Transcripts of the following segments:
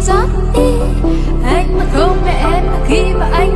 rót đi. Anh mà không mẹ em khi mà anh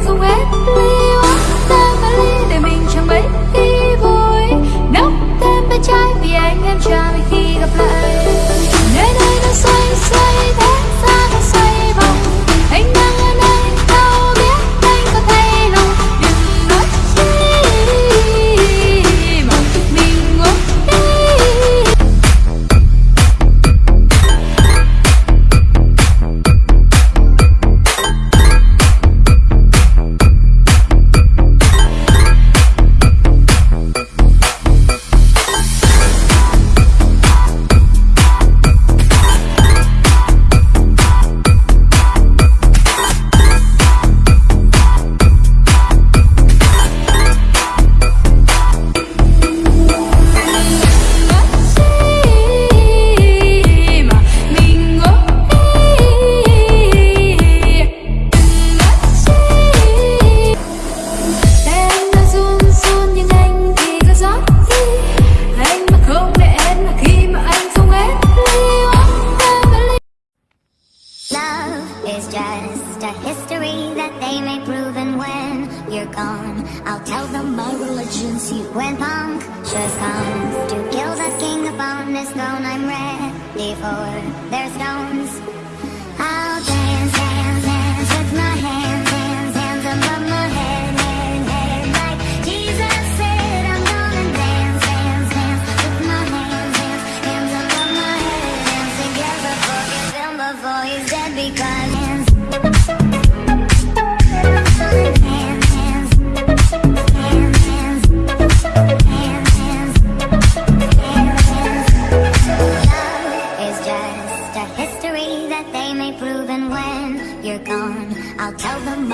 you're gone. I'll tell them my religion's you punk Just comes to kill the king upon his throne I'm ready for their stones.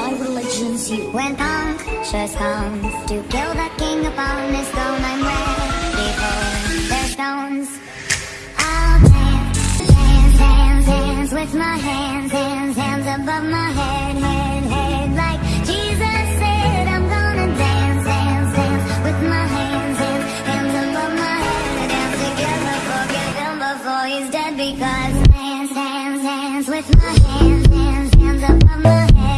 My religion's you. When Pontius comes to kill the king upon his throne, I'm ready for their stones. I'll dance, dance, dance, dance with my hands, hands, hands above my head, head, head. Like Jesus said, I'm gonna dance, dance, dance with my hands, hands, hands above my head. Dance together, forget him before he's dead because dance, dance, dance with my hands, hands, hands above my head.